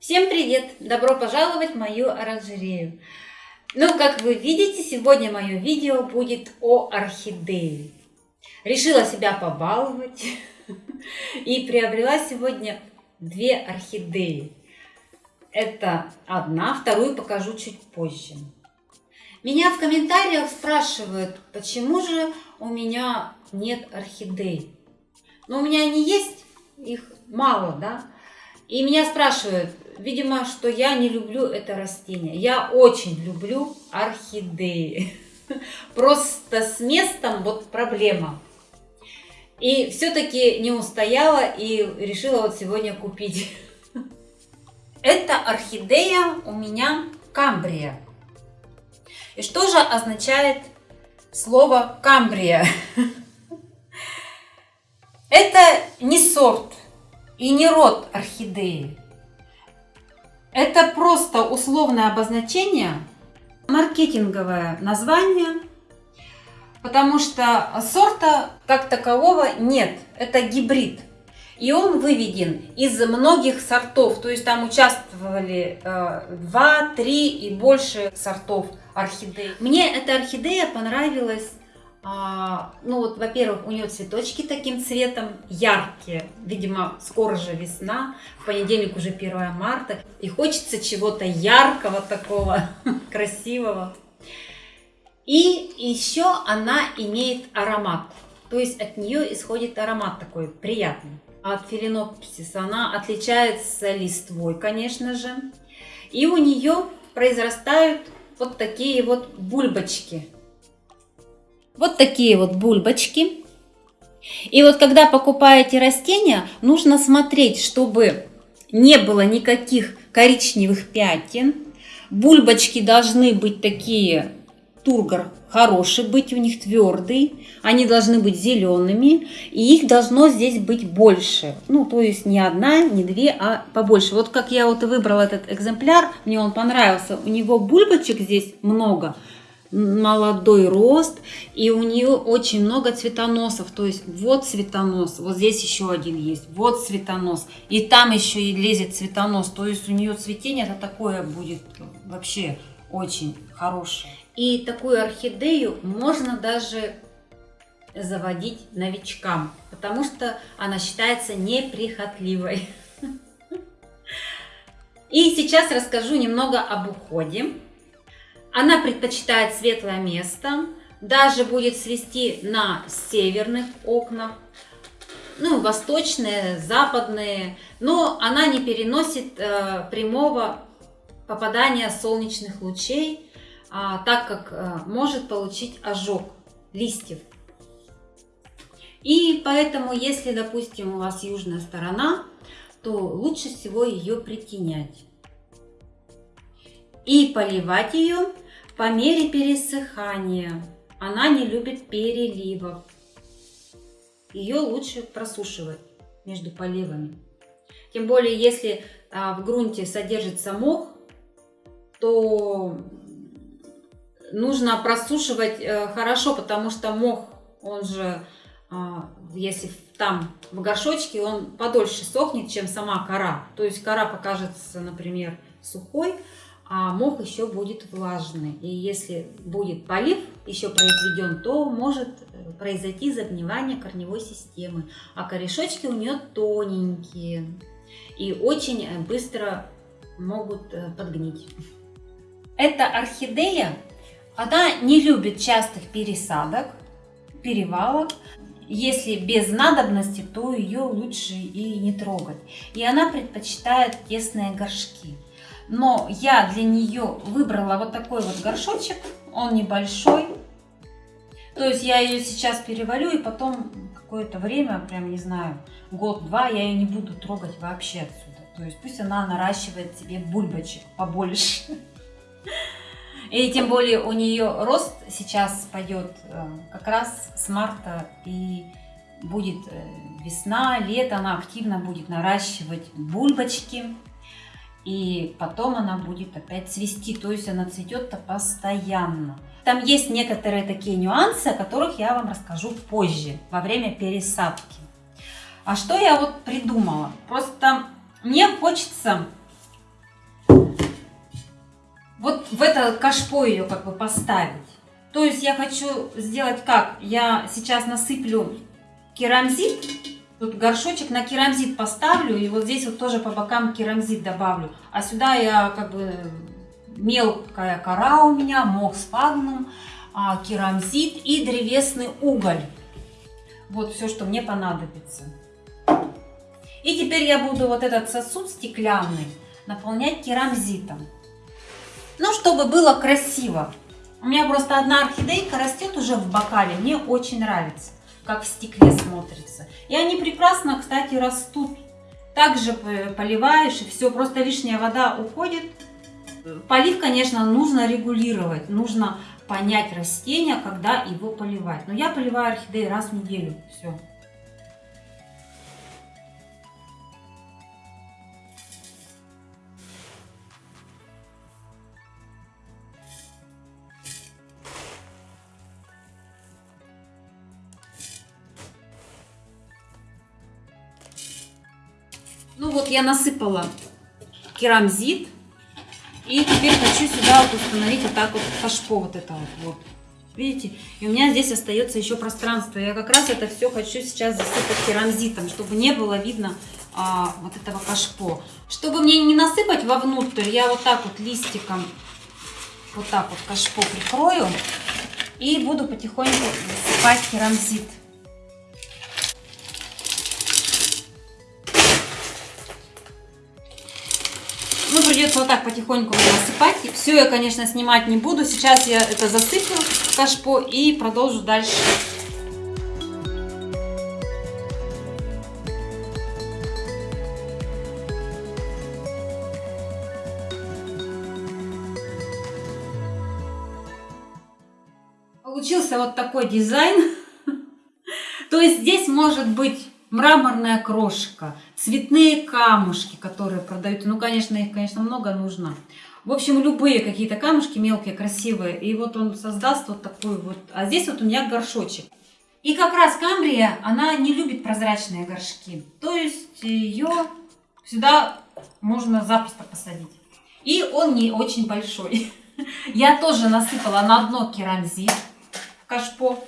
Всем привет! Добро пожаловать в мою оранжерею. Ну, как вы видите, сегодня мое видео будет о орхидее. Решила себя побаловать и приобрела сегодня две орхидеи. Это одна, вторую покажу чуть позже. Меня в комментариях спрашивают, почему же у меня нет орхидей. Но у меня они есть, их мало, да. И меня спрашивают, видимо, что я не люблю это растение. Я очень люблю орхидеи. Просто с местом вот проблема. И все-таки не устояла и решила вот сегодня купить. Это орхидея у меня камбрия. И что же означает слово камбрия? Это не сорт и не род орхидеи. Это просто условное обозначение, маркетинговое название, потому что сорта как такового нет. Это гибрид. И он выведен из многих сортов, то есть там участвовали э, 2, 3 и больше сортов орхидей. Мне эта орхидея понравилась а, ну вот, во-первых, у нее цветочки таким цветом яркие. Видимо, скоро же весна, в понедельник уже 1 марта. И хочется чего-то яркого такого, красивого. И еще она имеет аромат. То есть от нее исходит аромат такой приятный. От филинопсиса она отличается листвой, конечно же. И у нее произрастают вот такие вот бульбочки вот такие вот бульбочки. И вот когда покупаете растения, нужно смотреть, чтобы не было никаких коричневых пятен. Бульбочки должны быть такие, тургор хороший быть, у них твердый. Они должны быть зелеными, и их должно здесь быть больше. Ну, то есть не одна, не две, а побольше. Вот как я вот выбрала этот экземпляр, мне он понравился. У него бульбочек здесь много, молодой рост, и у нее очень много цветоносов, то есть вот цветонос, вот здесь еще один есть, вот цветонос, и там еще и лезет цветонос, то есть у нее цветение это такое будет вообще очень хорошее. И такую орхидею можно даже заводить новичкам, потому что она считается неприхотливой. И сейчас расскажу немного об уходе. Она предпочитает светлое место, даже будет свести на северных окнах, ну, восточные, западные, но она не переносит э, прямого попадания солнечных лучей, э, так как э, может получить ожог листьев. И поэтому, если, допустим, у вас южная сторона, то лучше всего ее притенять и поливать ее по мере пересыхания. Она не любит переливов. Ее лучше просушивать между поливами. Тем более, если а, в грунте содержится мох, то нужно просушивать э, хорошо, потому что мох, он же, а, если там в горшочке, он подольше сохнет, чем сама кора. То есть кора покажется, например, сухой, а мох еще будет влажный. И если будет полив еще произведен, то может э, произойти загнивание корневой системы. А корешочки у нее тоненькие и очень э, быстро могут э, подгнить. Эта орхидея, она не любит частых пересадок, перевалок. Если без надобности, то ее лучше и не трогать. И она предпочитает тесные горшки. Но я для нее выбрала вот такой вот горшочек. Он небольшой. То есть я ее сейчас перевалю и потом какое-то время, прям не знаю, год-два я ее не буду трогать вообще отсюда. То есть пусть она наращивает себе бульбочек побольше. И тем более у нее рост сейчас пойдет э, как раз с марта и будет э, весна, лето, она активно будет наращивать бульбочки. И потом она будет опять цвести, то есть она цветет-то постоянно. Там есть некоторые такие нюансы, о которых я вам расскажу позже, во время пересадки. А что я вот придумала? Просто мне хочется вот в это кашпо ее как бы поставить. То есть я хочу сделать как? Я сейчас насыплю керамзит, тут горшочек на керамзит поставлю, и вот здесь вот тоже по бокам керамзит добавлю. А сюда я как бы мелкая кора у меня, мох с фагном, а, керамзит и древесный уголь. Вот все, что мне понадобится. И теперь я буду вот этот сосуд стеклянный наполнять керамзитом. Ну, чтобы было красиво. У меня просто одна орхидейка растет уже в бокале. Мне очень нравится, как в стекле смотрится. И они прекрасно, кстати, растут. Также поливаешь, и все, просто лишняя вода уходит. Полив, конечно, нужно регулировать. Нужно понять растение, когда его поливать. Но я поливаю орхидеи раз в неделю. Все. Я насыпала керамзит. И теперь хочу сюда вот установить вот так вот кашпо вот это вот. вот. Видите? И у меня здесь остается еще пространство. Я как раз это все хочу сейчас засыпать керамзитом, чтобы не было видно а, вот этого кашпо. Чтобы мне не насыпать вовнутрь, я вот так вот листиком вот так вот кашпо прикрою и буду потихоньку засыпать керамзит. Ну, придется вот так потихоньку насыпать. Все я, конечно, снимать не буду. Сейчас я это засыплю кашпо и продолжу дальше. Получился вот такой дизайн. То есть здесь может быть мраморная крошка, цветные камушки, которые продают. Ну, конечно, их, конечно, много нужно. В общем, любые какие-то камушки мелкие, красивые. И вот он создаст вот такой вот. А здесь вот у меня горшочек. И как раз камбрия, она не любит прозрачные горшки. То есть ее сюда можно запросто посадить. И он не очень большой. Я тоже насыпала на дно керамзит в кашпо.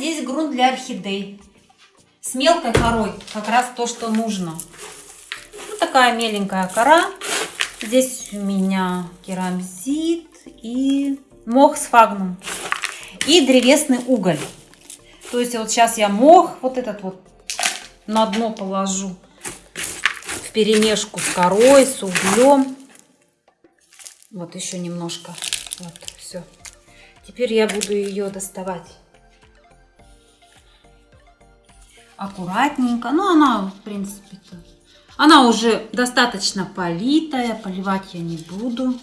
Здесь грунт для орхидей. С мелкой корой, как раз то, что нужно. Вот такая меленькая кора. Здесь у меня керамзит и мох с фагном. И древесный уголь. То есть вот сейчас я мох вот этот вот на дно положу в перемешку с корой, с углем. Вот еще немножко. Вот, все. Теперь я буду ее доставать. Аккуратненько. Ну, она, в принципе-то... Она уже достаточно политая. Поливать я не буду.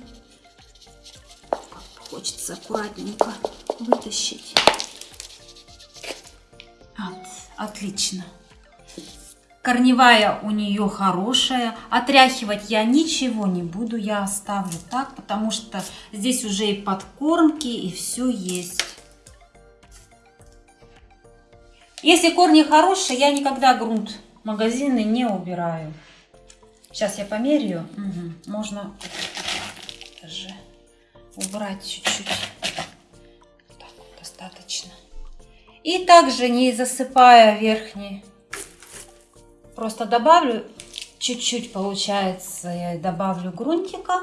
Хочется аккуратненько вытащить. Вот, отлично. Корневая у нее хорошая. Отряхивать я ничего не буду. Я оставлю так, потому что здесь уже и подкормки, и все есть. Если корни хорошие, я никогда грунт магазины не убираю. Сейчас я померяю. Угу. Можно даже убрать чуть-чуть. Так, достаточно. И также не засыпая верхний Просто добавлю чуть-чуть, получается, я добавлю грунтика.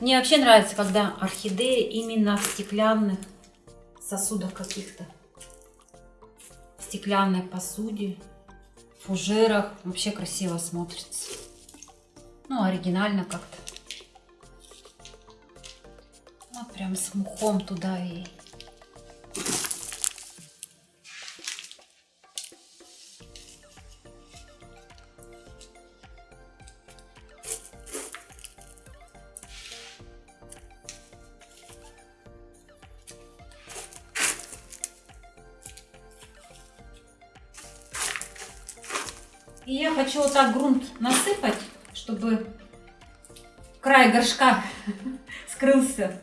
Мне вообще нравится, когда орхидеи именно в стеклянных сосудах каких-то. Стеклянной посуде, фужерах. Вообще красиво смотрится. Ну, оригинально как-то. Вот прям с мухом туда и И я хочу вот так грунт насыпать, чтобы край горшка скрылся.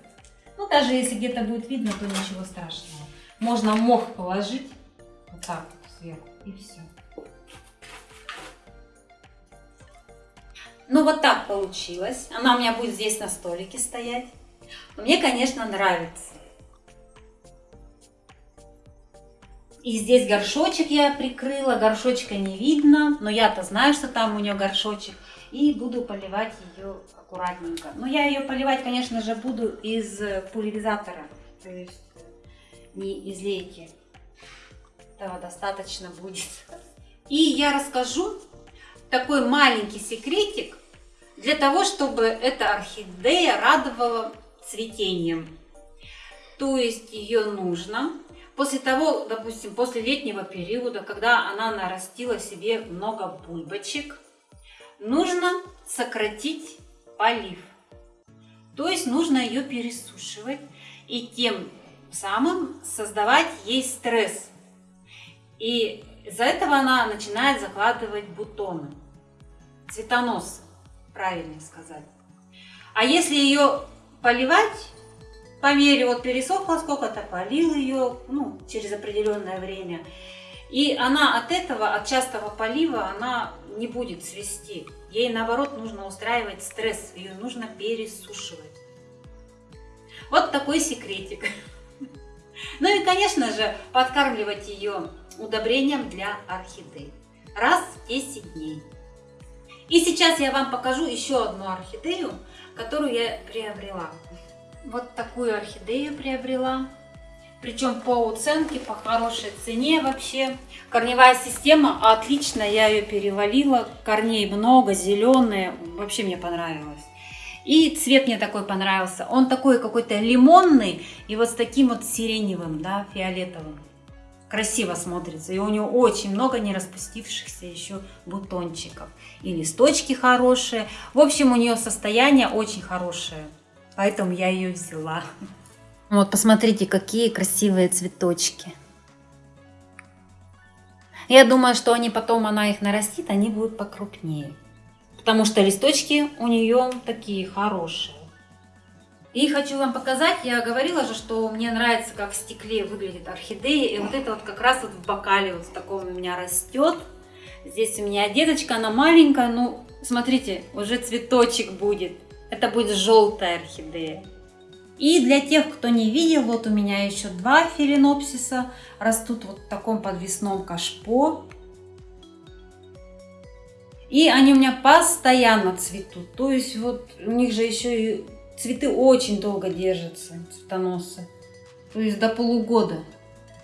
Ну, даже если где-то будет видно, то ничего страшного. Можно мох положить вот так сверху и все. Ну, вот так получилось. Она у меня будет здесь на столике стоять. Мне, конечно, нравится. И здесь горшочек я прикрыла, горшочка не видно, но я-то знаю, что там у нее горшочек. И буду поливать ее аккуратненько. Но я ее поливать, конечно же, буду из пульверизатора, то есть не из лейки. Этого достаточно будет. И я расскажу такой маленький секретик для того, чтобы эта орхидея радовала цветением. То есть ее нужно после того, допустим, после летнего периода, когда она нарастила себе много бульбочек, нужно сократить полив. То есть нужно ее пересушивать и тем самым создавать ей стресс. И из-за этого она начинает закладывать бутоны, цветоносы, правильно сказать. А если ее поливать, по мере вот пересохла сколько-то, полил ее ну, через определенное время, и она от этого, от частого полива, она не будет свести. Ей наоборот нужно устраивать стресс, ее нужно пересушивать. Вот такой секретик. Ну и, конечно же, подкармливать ее удобрением для орхидей. Раз в 10 дней. И сейчас я вам покажу еще одну орхидею, которую я приобрела. Вот такую орхидею приобрела. Причем по уценке, по хорошей цене вообще. Корневая система отлично, я ее перевалила. Корней много, зеленые. Вообще мне понравилось. И цвет мне такой понравился. Он такой какой-то лимонный и вот с таким вот сиреневым, да, фиолетовым. Красиво смотрится. И у него очень много не распустившихся еще бутончиков. И листочки хорошие. В общем, у нее состояние очень хорошее. Поэтому я ее взяла. Вот, посмотрите, какие красивые цветочки. Я думаю, что они потом, она их нарастит, они будут покрупнее потому что листочки у нее такие хорошие. И хочу вам показать, я говорила же, что мне нравится, как в стекле выглядит орхидея. И вот это вот как раз вот в бокале вот в таком у меня растет. Здесь у меня деточка, она маленькая, ну, смотрите, уже цветочек будет. Это будет желтая орхидея. И для тех, кто не видел, вот у меня еще два филинопсиса растут вот в таком подвесном кашпо. И они у меня постоянно цветут. То есть вот у них же еще и цветы очень долго держатся, цветоносы. То есть до полугода.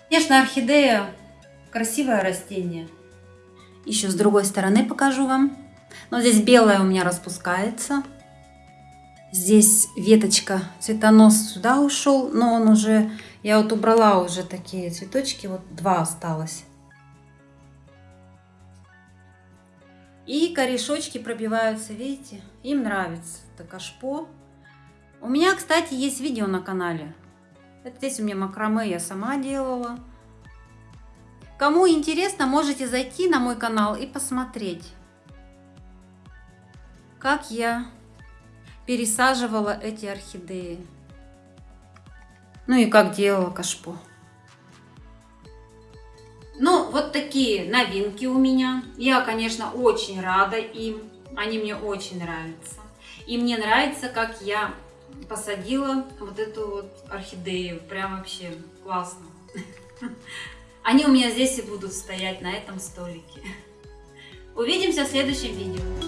Конечно, орхидея красивое растение. Еще с другой стороны покажу вам. Но здесь белая у меня распускается. Здесь веточка, цветонос сюда ушел, но он уже, я вот убрала уже такие цветочки, вот два осталось. И корешочки пробиваются, видите? Им нравится это кашпо. У меня, кстати, есть видео на канале. Это здесь у меня макраме я сама делала. Кому интересно, можете зайти на мой канал и посмотреть, как я пересаживала эти орхидеи. Ну и как делала кашпо. Ну, вот такие новинки у меня. Я, конечно, очень рада им. Они мне очень нравятся. И мне нравится, как я посадила вот эту вот орхидею. Прям вообще классно. Они у меня здесь и будут стоять на этом столике. Увидимся в следующем видео.